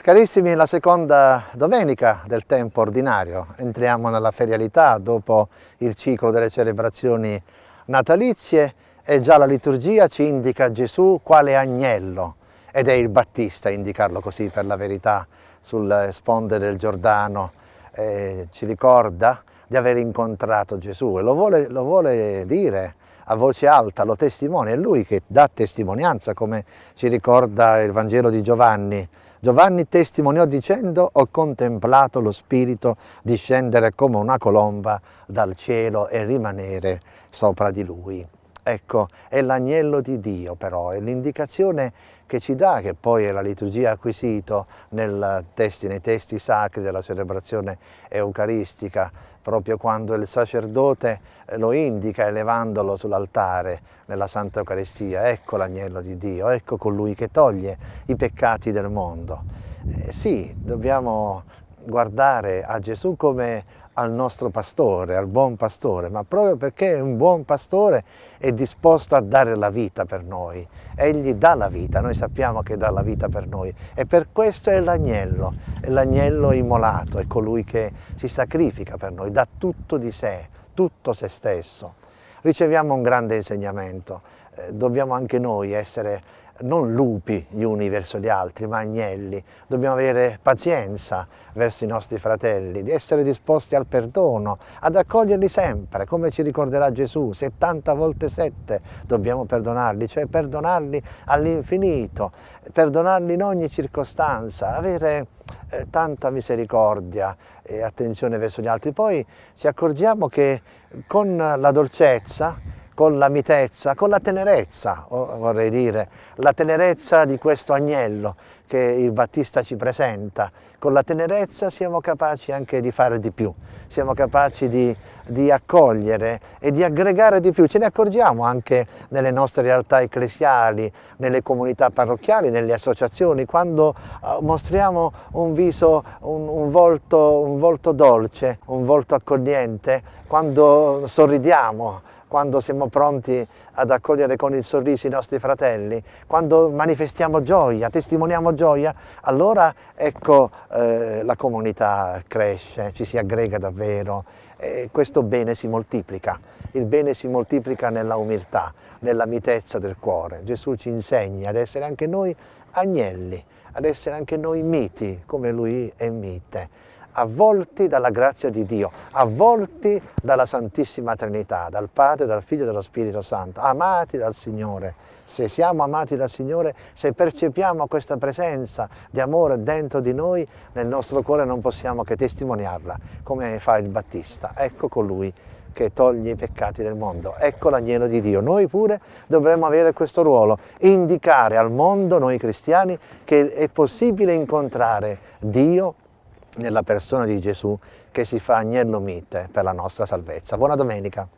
Carissimi, la seconda domenica del tempo ordinario, entriamo nella ferialità dopo il ciclo delle celebrazioni natalizie e già la liturgia ci indica Gesù quale agnello ed è il Battista indicarlo così per la verità sul sponde del Giordano, eh, ci ricorda di aver incontrato Gesù e lo vuole, lo vuole dire a voce alta, lo testimonia, è lui che dà testimonianza come ci ricorda il Vangelo di Giovanni. Giovanni testimoniò dicendo ho contemplato lo Spirito discendere come una colomba dal cielo e rimanere sopra di lui. Ecco, è l'agnello di Dio però, è l'indicazione che ci dà, che poi la liturgia acquisito testi, nei testi sacri della celebrazione eucaristica, proprio quando il sacerdote eh, lo indica elevandolo sull'altare nella Santa Eucaristia, ecco l'agnello di Dio, ecco colui che toglie i peccati del mondo. Eh, sì, dobbiamo guardare a Gesù come al nostro pastore, al buon pastore, ma proprio perché è un buon pastore è disposto a dare la vita per noi. Egli dà la vita, noi sappiamo che dà la vita per noi e per questo è l'agnello, è l'agnello immolato, è colui che si sacrifica per noi, dà tutto di sé, tutto se stesso. Riceviamo un grande insegnamento, eh, dobbiamo anche noi essere non lupi gli uni verso gli altri, ma agnelli. Dobbiamo avere pazienza verso i nostri fratelli, di essere disposti al perdono, ad accoglierli sempre, come ci ricorderà Gesù, 70 volte 7 dobbiamo perdonarli, cioè perdonarli all'infinito, perdonarli in ogni circostanza, avere eh, tanta misericordia e attenzione verso gli altri. Poi ci accorgiamo che con la dolcezza, con la mitezza, con la tenerezza, vorrei dire, la tenerezza di questo agnello che il Battista ci presenta. Con la tenerezza siamo capaci anche di fare di più, siamo capaci di, di accogliere e di aggregare di più. Ce ne accorgiamo anche nelle nostre realtà ecclesiali, nelle comunità parrocchiali, nelle associazioni, quando uh, mostriamo un viso, un, un, volto, un volto dolce, un volto accogliente, quando sorridiamo, quando siamo pronti ad accogliere con il sorriso i nostri fratelli, quando manifestiamo gioia, testimoniamo gioia, allora ecco eh, la comunità cresce, ci si aggrega davvero e questo bene si moltiplica. Il bene si moltiplica nella umiltà, nella mitezza del cuore. Gesù ci insegna ad essere anche noi agnelli, ad essere anche noi miti come Lui è mite avvolti dalla grazia di Dio, avvolti dalla Santissima Trinità, dal Padre, dal Figlio e dallo Spirito Santo, amati dal Signore. Se siamo amati dal Signore, se percepiamo questa presenza di amore dentro di noi, nel nostro cuore non possiamo che testimoniarla, come fa il Battista. Ecco colui che toglie i peccati del mondo. Ecco l'agnello di Dio. Noi pure dovremmo avere questo ruolo, indicare al mondo, noi cristiani, che è possibile incontrare Dio nella persona di Gesù che si fa agnello mite per la nostra salvezza. Buona domenica!